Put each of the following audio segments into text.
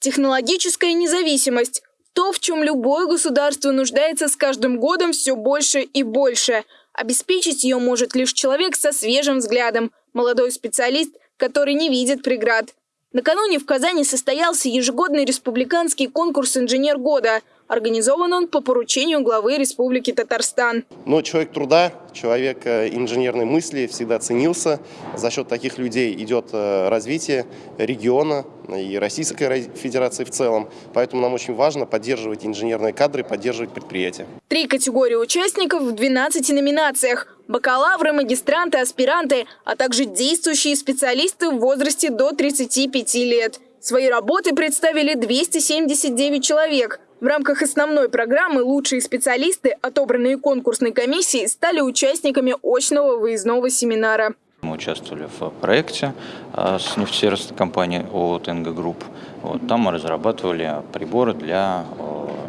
Технологическая независимость – то, в чем любое государство нуждается с каждым годом все больше и больше. Обеспечить ее может лишь человек со свежим взглядом, молодой специалист, который не видит преград. Накануне в Казани состоялся ежегодный республиканский конкурс «Инженер года». Организован он по поручению главы Республики Татарстан. Но человек труда, человек э, инженерной мысли всегда ценился. За счет таких людей идет э, развитие региона и Российской Федерации в целом. Поэтому нам очень важно поддерживать инженерные кадры, поддерживать предприятия. Три категории участников в 12 номинациях. Бакалавры, магистранты, аспиранты, а также действующие специалисты в возрасте до 35 лет. Свои работы представили 279 человек – в рамках основной программы лучшие специалисты, отобранные конкурсной комиссией, стали участниками очного выездного семинара. Мы участвовали в проекте а, с нефтесервисной компанией ООО «Тенго Групп». Вот, там мы разрабатывали приборы для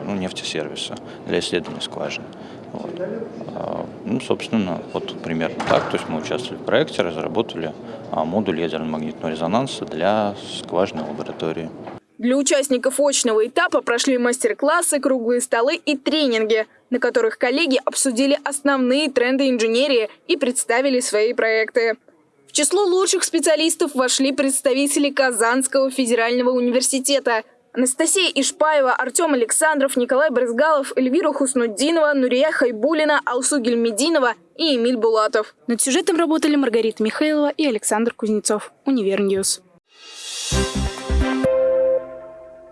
ну, нефтесервиса, для исследования скважин. Вот. А, ну, собственно, вот примерно так. То есть мы участвовали в проекте, разработали а, модуль ядерно-магнитного резонанса для скважинной лаборатории. Для участников очного этапа прошли мастер-классы, круглые столы и тренинги, на которых коллеги обсудили основные тренды инженерии и представили свои проекты. В число лучших специалистов вошли представители Казанского федерального университета. Анастасия Ишпаева, Артем Александров, Николай Брызгалов, Эльвира Хуснуддинова, Нурия Хайбулина, Алсу Гельмединова и Эмиль Булатов. Над сюжетом работали Маргарита Михайлова и Александр Кузнецов. Univer News. Thank